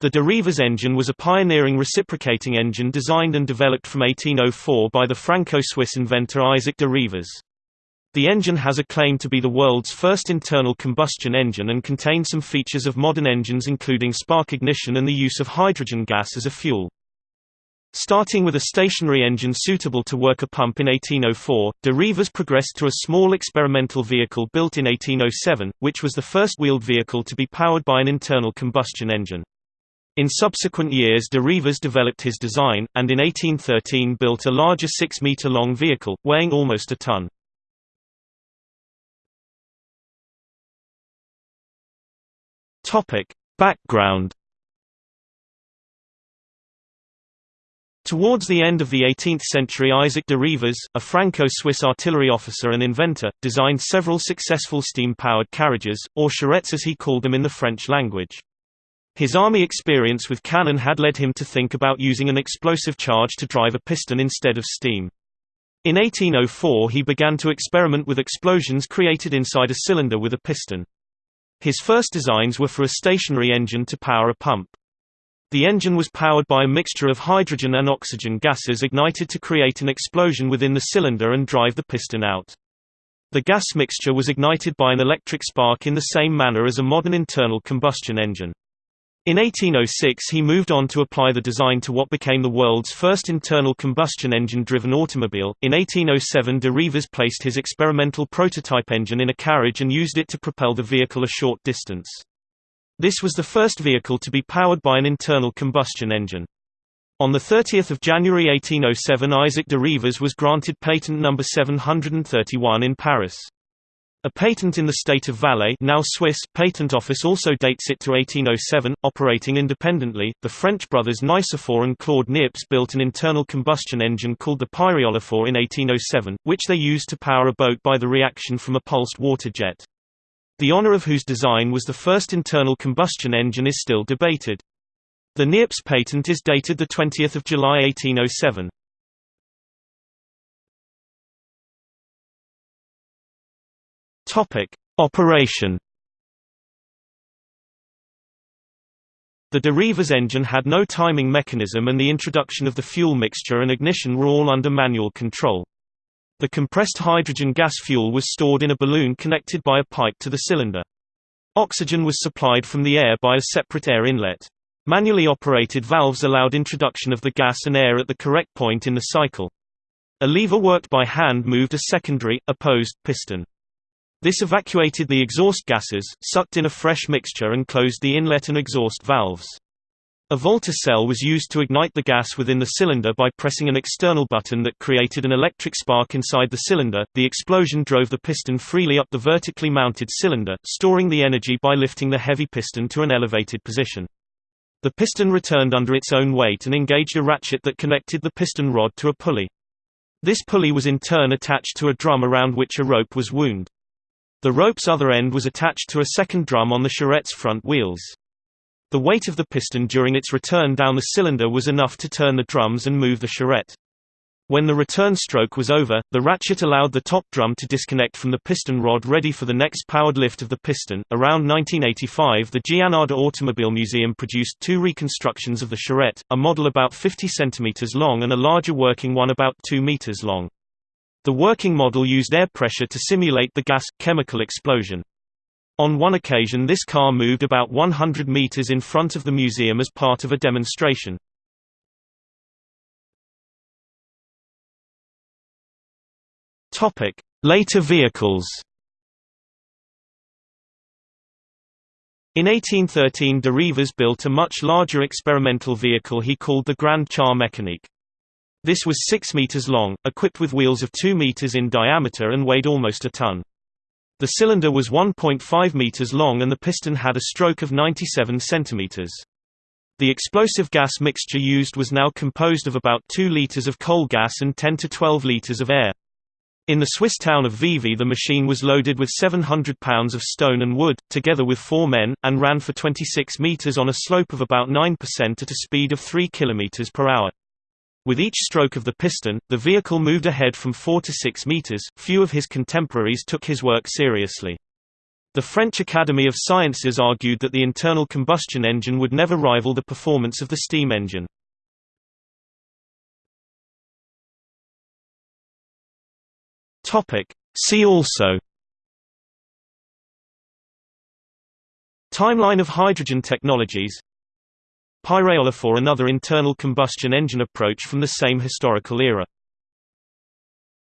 The de Rivaz engine was a pioneering reciprocating engine designed and developed from 1804 by the Franco-Swiss inventor Isaac de Rivaz. The engine has a claim to be the world's first internal combustion engine and contains some features of modern engines including spark ignition and the use of hydrogen gas as a fuel. Starting with a stationary engine suitable to work a pump in 1804, de Rivaz progressed to a small experimental vehicle built in 1807, which was the first wheeled vehicle to be powered by an internal combustion engine. In subsequent years de Rivaz developed his design, and in 1813 built a larger 6-metre-long vehicle, weighing almost a ton. Background Towards the end of the 18th century Isaac de Rivaz, a Franco-Swiss artillery officer and inventor, designed several successful steam-powered carriages, or charrettes as he called them in the French language. His army experience with cannon had led him to think about using an explosive charge to drive a piston instead of steam. In 1804 he began to experiment with explosions created inside a cylinder with a piston. His first designs were for a stationary engine to power a pump. The engine was powered by a mixture of hydrogen and oxygen gases ignited to create an explosion within the cylinder and drive the piston out. The gas mixture was ignited by an electric spark in the same manner as a modern internal combustion engine. In 1806 he moved on to apply the design to what became the world's first internal combustion engine-driven automobile. In 1807 de Rivaz placed his experimental prototype engine in a carriage and used it to propel the vehicle a short distance. This was the first vehicle to be powered by an internal combustion engine. On 30 January 1807 Isaac de Rivaz was granted patent number 731 in Paris. A patent in the state of Valais now Swiss patent office also dates it to 1807. Operating independently, the French brothers Nicephore and Claude Niepce built an internal combustion engine called the Pyréolophore in 1807, which they used to power a boat by the reaction from a pulsed water jet. The honor of whose design was the first internal combustion engine is still debated. The Niepce patent is dated 20 July 1807. Topic: Operation. The de Rivaz engine had no timing mechanism and the introduction of the fuel mixture and ignition were all under manual control. The compressed hydrogen gas fuel was stored in a balloon connected by a pipe to the cylinder. Oxygen was supplied from the air by a separate air inlet. Manually operated valves allowed introduction of the gas and air at the correct point in the cycle. A lever worked by hand moved a secondary, opposed, piston. This evacuated the exhaust gases, sucked in a fresh mixture and closed the inlet and exhaust valves. A Volta cell was used to ignite the gas within the cylinder by pressing an external button that created an electric spark inside the cylinder. The explosion drove the piston freely up the vertically mounted cylinder, storing the energy by lifting the heavy piston to an elevated position. The piston returned under its own weight and engaged a ratchet that connected the piston rod to a pulley. This pulley was in turn attached to a drum around which a rope was wound. The rope's other end was attached to a second drum on the charrette's front wheels. The weight of the piston during its return down the cylinder was enough to turn the drums and move the charrette. When the return stroke was over, the ratchet allowed the top drum to disconnect from the piston rod ready for the next powered lift of the piston. Around 1985, the Gianadda Automobile Museum produced two reconstructions of the charrette, a model about 50 cm long and a larger working one about 2 meters long. The working model used air pressure to simulate the gas-chemical explosion. On one occasion this car moved about 100 meters in front of the museum as part of a demonstration. Later vehicles In 1813 de Rivaz built a much larger experimental vehicle he called the Grand Char Mécanique. This was 6 meters long, equipped with wheels of 2 meters in diameter and weighed almost a ton. The cylinder was 1.5 meters long and the piston had a stroke of 97 centimeters. The explosive gas mixture used was now composed of about 2 liters of coal gas and 10 to 12 liters of air. In the Swiss town of Vevey the machine was loaded with 700 pounds of stone and wood, together with four men, and ran for 26 meters on a slope of about 9% at a speed of 3 km per hour. With each stroke of the piston, the vehicle moved ahead from 4 to 6 meters. Few of his contemporaries took his work seriously. The French Academy of Sciences argued that the internal combustion engine would never rival the performance of the steam engine. Topic: See also Timeline of hydrogen technologies Pyréolophore another internal combustion engine approach from the same historical era